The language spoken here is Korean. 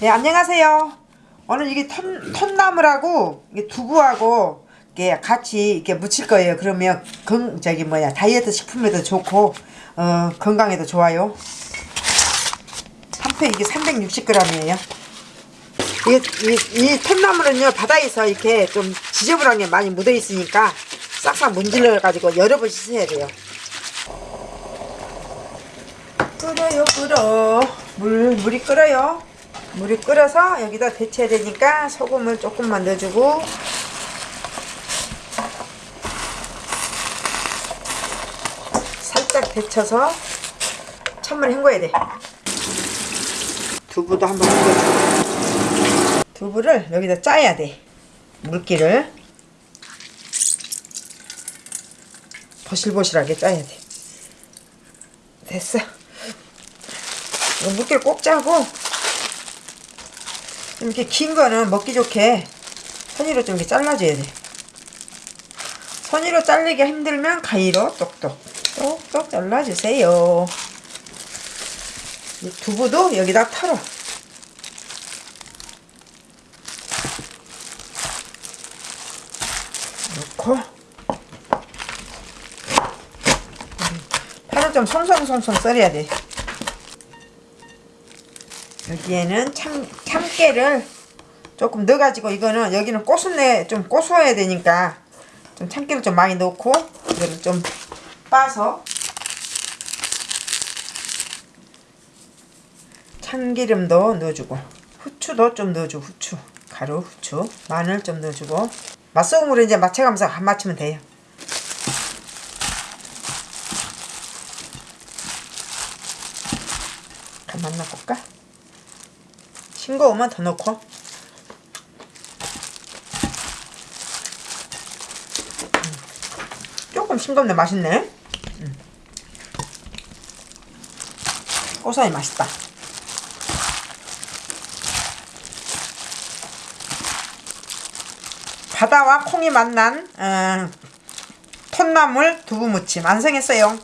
네 안녕하세요. 오늘 이게 톤, 톤나물하고 이게 두부하고 이게 같이 이렇게 무칠 거예요. 그러면 건 저기 뭐야 다이어트 식품에도 좋고 어, 건강에도 좋아요. 한 팩 이게 360g이에요. 이, 이, 이 톤나물은요 바다에서 이렇게 좀 지저분한 게 많이 묻어 있으니까 싹싹 문질러 가지고 여러 번 씻어야 돼요. 끓어요 끓어. 물 물이 끓어요 물이 끓어서 여기다 데쳐야 되니까 소금을 조금만 넣어주고. 살짝 데쳐서 찬물에 헹궈야 돼. 두부도 한번 헹궈주고. 두부를 여기다 짜야 돼. 물기를. 버실버실하게 짜야 돼. 됐어. 물기를 꼭 짜고 좀 이렇게 긴 거는 먹기 좋게 선이로 좀 이렇게 잘라줘야 돼. 선이로 잘리기 힘들면 가위로 똑똑 똑똑 잘라주세요. 이 두부도 여기다 털어. 넣고 파를 좀 송송송송 썰어야 돼. 여기에는 참, 참깨를 조금 넣어가지고 이거는 여기는 고순내 좀 고소해야 되니까 좀 참깨를 좀 많이 넣고 이거를 좀 빠서 참기름도 넣어주고 후추도 좀 넣어주고 후추 가루 후추 마늘 좀 넣어주고 맛소금으로 이제 맞춰가면서 한 맞추면 돼요 간 만나볼까? 싱거우면 더 넣고. 음. 조금 싱겁네 맛있네. 음. 고소하니 맛있다. 바다와 콩이 만난 음, 톤나물 두부무침. 완성했어요